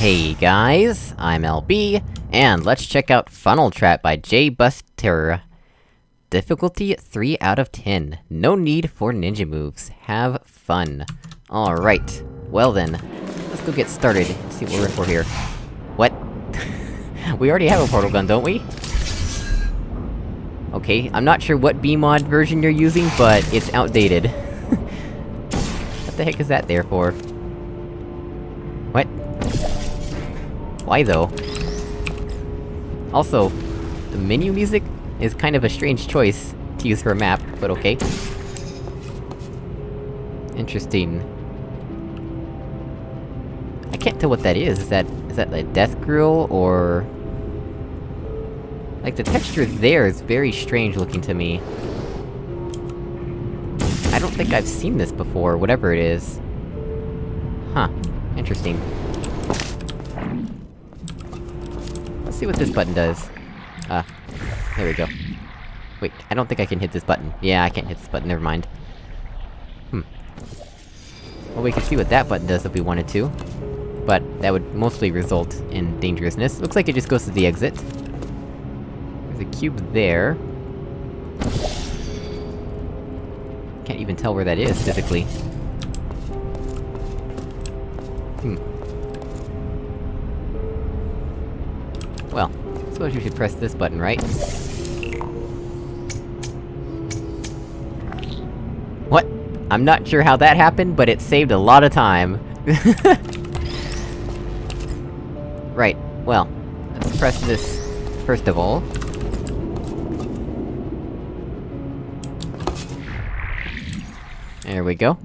Hey guys, I'm LB, and let's check out Funnel Trap by J Buster. Difficulty 3 out of 10. No need for ninja moves. Have fun. Alright. Well then, let's go get started, see what we're in for here. What? we already have a portal gun, don't we? Okay, I'm not sure what BEEmod version you're using, but it's outdated. what the heck is that there for? Why though? Also, the menu music is kind of a strange choice to use for a map, but okay. Interesting. I can't tell what that is, is that- is that a death grill, or...? Like, the texture there is very strange looking to me. I don't think I've seen this before, whatever it is. Huh. Interesting. Let's see what this button does. Ah. There we go. Wait, I don't think I can hit this button. Yeah, I can't hit this button, never mind. Hmm. Well, we can see what that button does if we wanted to. But, that would mostly result in dangerousness. Looks like it just goes to the exit. There's a cube there. Can't even tell where that is, physically. Suppose you should press this button, right? What? I'm not sure how that happened, but it saved a lot of time. right, well, let's press this first of all. There we go.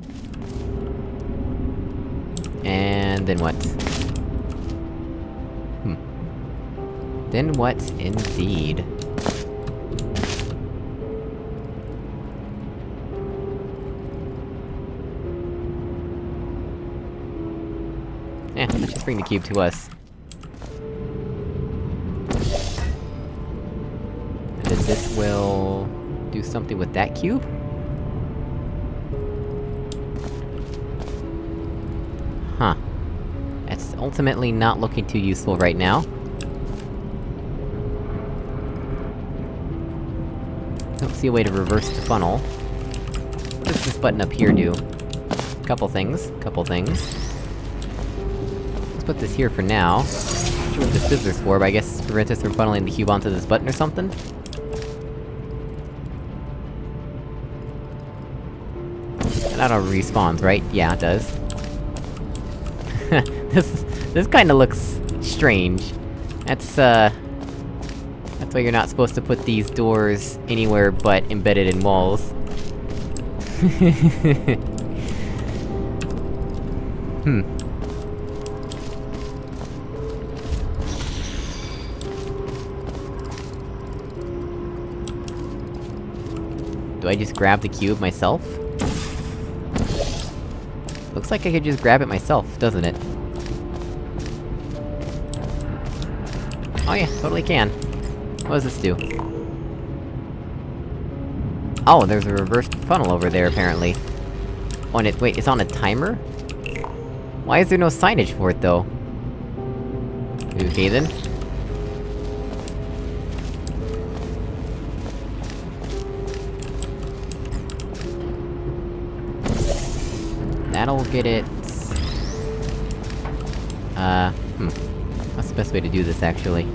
And then what? Then what, indeed? Eh, let's just bring the cube to us. And then this will... do something with that cube? Huh. That's ultimately not looking too useful right now. Don't see a way to reverse the funnel. What does this button up here do? Couple things, couple things. Let's put this here for now. Not sure what the scissors for, but I guess prevent us from funneling the cube onto this button or something? That auto respawns, right? Yeah, it does. this- this kinda looks... strange. That's, uh... Why you're not supposed to put these doors anywhere but embedded in walls. hmm. Do I just grab the cube myself? Looks like I could just grab it myself, doesn't it? Oh yeah, totally can. What does this do? Oh, there's a reverse funnel over there, apparently. Oh, and it- wait, it's on a timer? Why is there no signage for it, though? Okay then. That'll get it... Uh, hmm. What's the best way to do this, actually?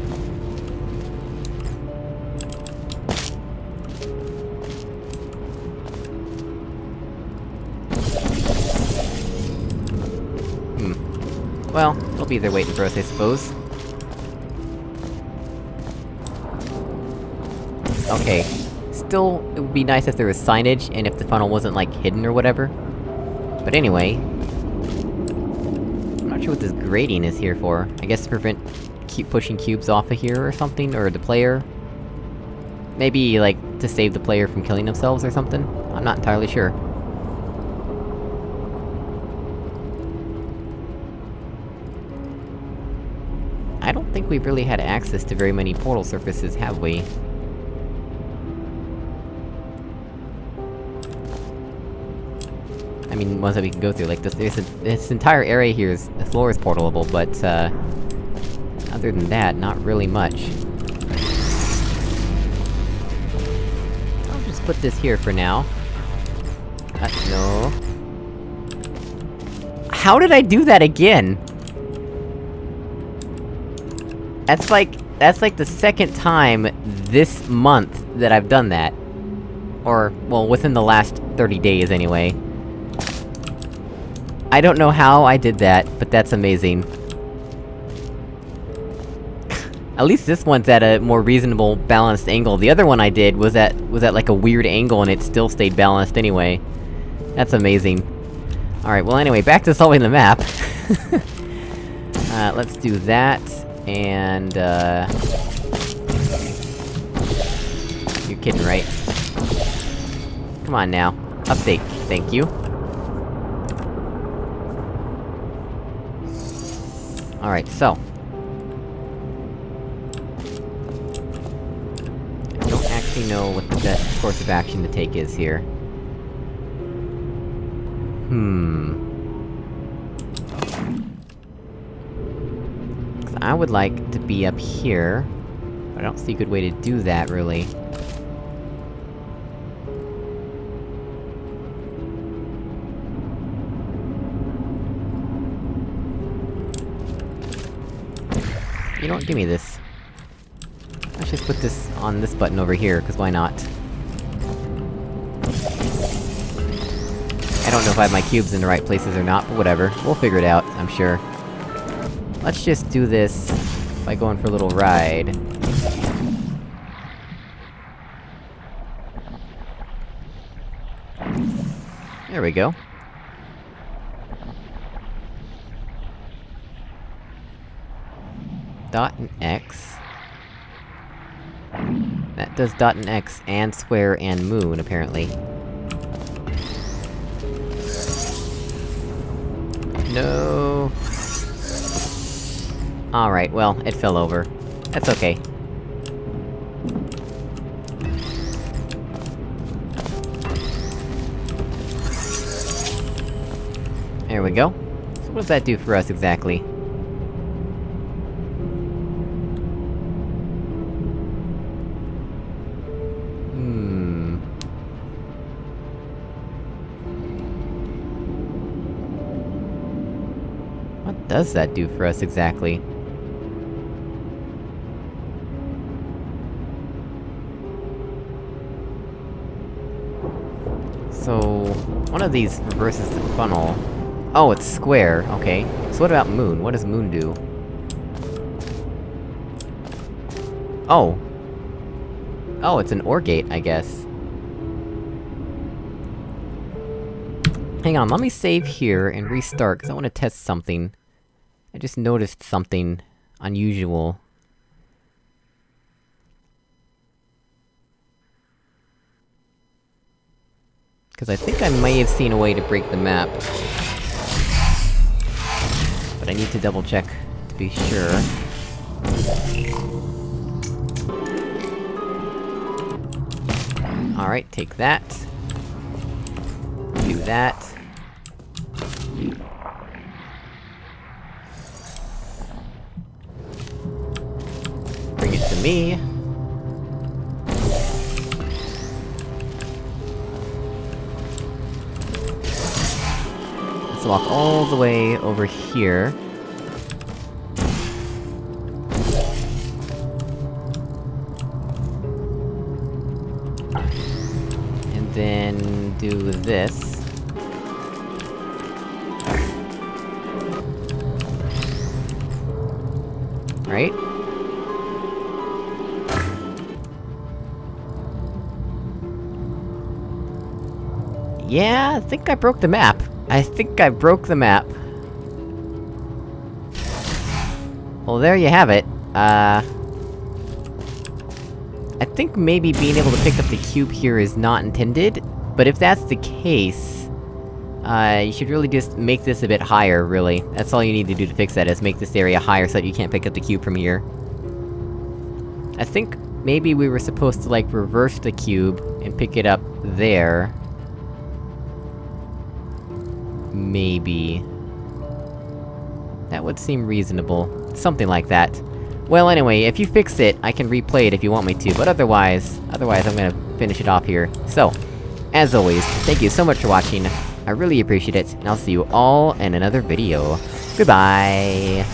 Well, it'll be there waiting for us, I suppose. Okay. Still, it would be nice if there was signage, and if the funnel wasn't, like, hidden or whatever. But anyway... I'm not sure what this grating is here for. I guess to prevent keep pushing cubes off of here or something, or the player? Maybe, like, to save the player from killing themselves or something? I'm not entirely sure. I don't think we've really had access to very many portal surfaces, have we? I mean, ones that we can go through, like this- this, this entire area here is- the floor is portalable, but, uh... Other than that, not really much. I'll just put this here for now. Uh, no... How did I do that again? That's like- that's like the second time this month that I've done that. Or, well, within the last 30 days anyway. I don't know how I did that, but that's amazing. at least this one's at a more reasonable, balanced angle. The other one I did was at- was at like a weird angle and it still stayed balanced anyway. That's amazing. Alright, well anyway, back to solving the map. uh, let's do that, and, uh... You're kidding, right? Come on now. Update, thank you. Alright, so... I don't actually know what the best course of action to take is here. Hmm... I would like to be up here, I don't see a good way to do that, really. You know what, give me this. Let's just put this on this button over here, cause why not? I don't know if I have my cubes in the right places or not, but whatever. We'll figure it out, I'm sure. Let's just do this by going for a little ride. There we go. Dot and X. That does dot and X, and square, and moon, apparently. No. Alright, well, it fell over. That's okay. There we go. So what does that do for us, exactly? Hmm... What does that do for us, exactly? So... One of these reverses the funnel. Oh, it's square, okay. So what about moon? What does moon do? Oh! Oh, it's an OR gate, I guess. Hang on, let me save here and restart, cause I wanna test something. I just noticed something unusual. Cause I think I may have seen a way to break the map. But I need to double check to be sure. Alright, take that. Do that. Bring it to me. Let's walk all the way over here. And then... do this. Right? Yeah, I think I broke the map. I think I broke the map. Well, there you have it. Uh... I think maybe being able to pick up the cube here is not intended, but if that's the case... Uh, you should really just make this a bit higher, really. That's all you need to do to fix that, is make this area higher so that you can't pick up the cube from here. I think maybe we were supposed to, like, reverse the cube, and pick it up there. Maybe... That would seem reasonable. Something like that. Well, anyway, if you fix it, I can replay it if you want me to, but otherwise... Otherwise, I'm gonna finish it off here. So, as always, thank you so much for watching, I really appreciate it, and I'll see you all in another video. Goodbye!